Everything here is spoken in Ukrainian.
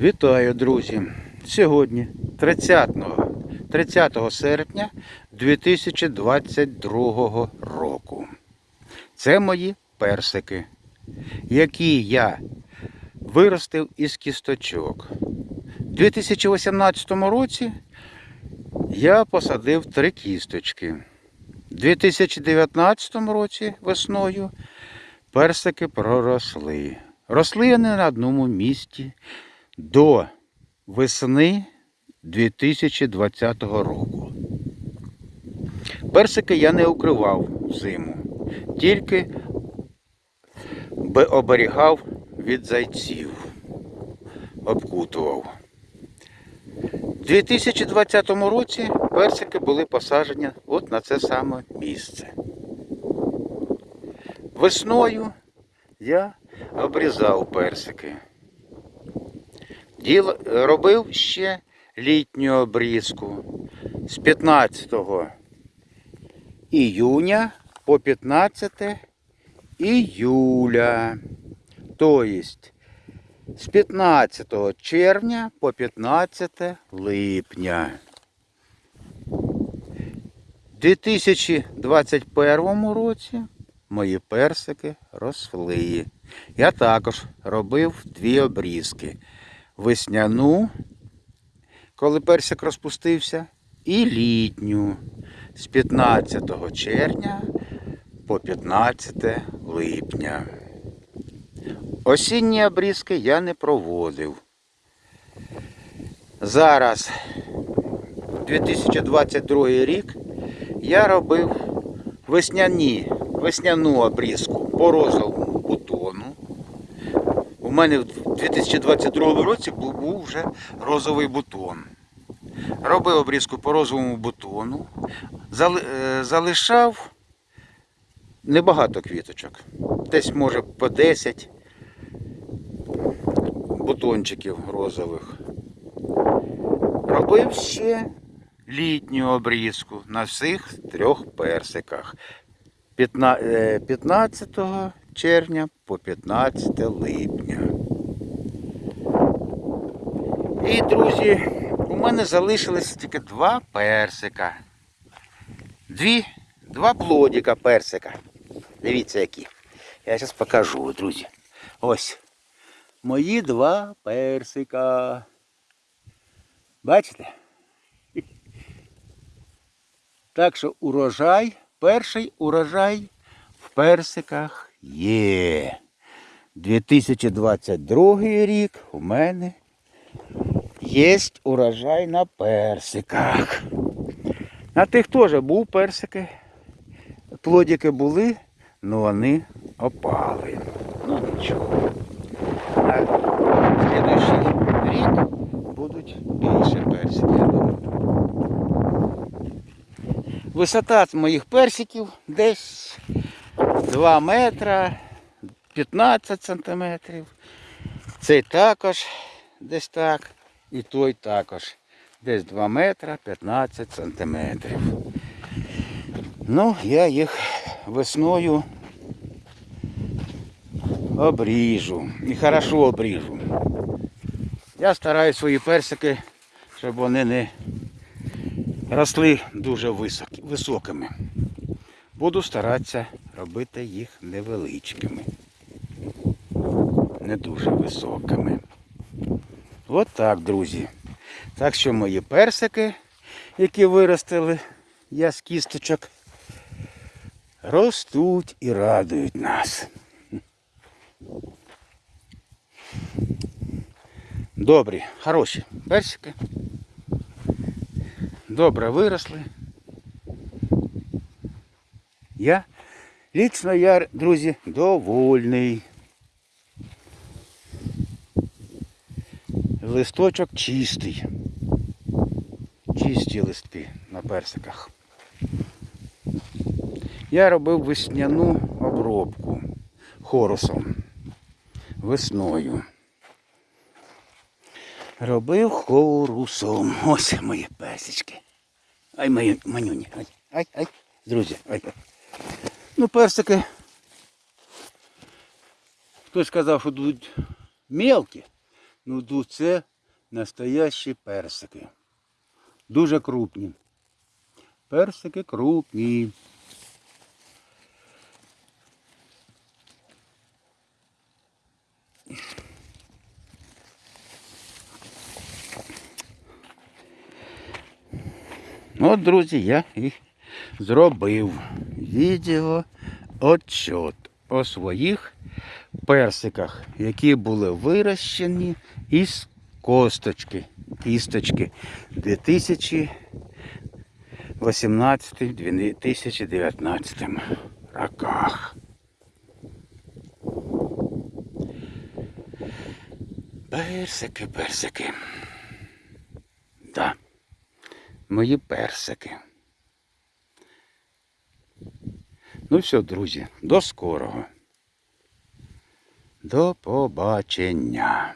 Вітаю, друзі! Сьогодні, 30, 30 серпня 2022 року. Це мої персики, які я виростив із кісточок. У 2018 році я посадив три кісточки. У 2019 році весною персики проросли. Росли вони на одному місці до весни 2020 року. Персики я не укривав зиму, тільки би оберігав від зайців, обкутував. У 2020 році персики були посаджені от на це саме місце. Весною я обрізав персики. Діл, робив ще літню обрізку з 15 іюня по 15 іюля. Тобто з 15 червня по 15 липня. У 2021 році мої персики росли. Я також робив дві обрізки. Весняну, коли персик розпустився, і літню з 15 червня по 15 липня. Осінні обрізки я не проводив. Зараз, 2022 рік, я робив весняні, весняну обрізку по розовому бутону. У мене в 2022 році був вже розовий бутон. Робив обрізку по розовому бутону, е, залишав небагато квіточок. Десь може по 10 бутончиків розових. Робив ще літню обрізку на всіх трьох персиках. Е, 15 червня по 15 липня. І, друзі, у мене залишилось тільки два персика. Дві, два плодика персика. Дивіться які. Я зараз покажу, друзі. Ось. Мої два персика. Бачите? Так що урожай, перший урожай в персиках є. 2022 рік у мене є урожай на персиках. На тих теж був персики. Плодики були, але вони опали. Ну нічого. На слідуючий рік будуть більше персики, я думаю. Висота моїх персиків десь 2 метра 15 сантиметрів. Цей також десь так. І той також. Десь 2 метра 15 сантиметрів. Ну, я їх весною обріжу. І хорошо обріжу. Я стараюсь свої персики, щоб вони не росли дуже високими. Буду старатися робити їх невеличкими. Не дуже високими. От так, друзі. Так що мої персики, які виростили, я з кісточок, ростуть і радують нас. Добрі, хороші персики. Добре виросли. Я, лично я, друзі, довольний. Листочок чистий. Чисті листки на персиках. Я робив весняну обробку хорусом. Весною. Робив хорусом. Ось мої персички. Ай, мої манюні. Ай, ай, ай, друзі. Ай. Ну, персики. Хтось сказав, що будуть мелкі. Ну, це настоящі персики. Дуже крупні. Персики крупні. От, друзі, я і зробив відео отчет о своїх персиках, які були вирощені із косточки, кісточки 2018-2019 роках. Персики, персики. Да. Мої персики. Ну все, друзі, до скорого. До побачення.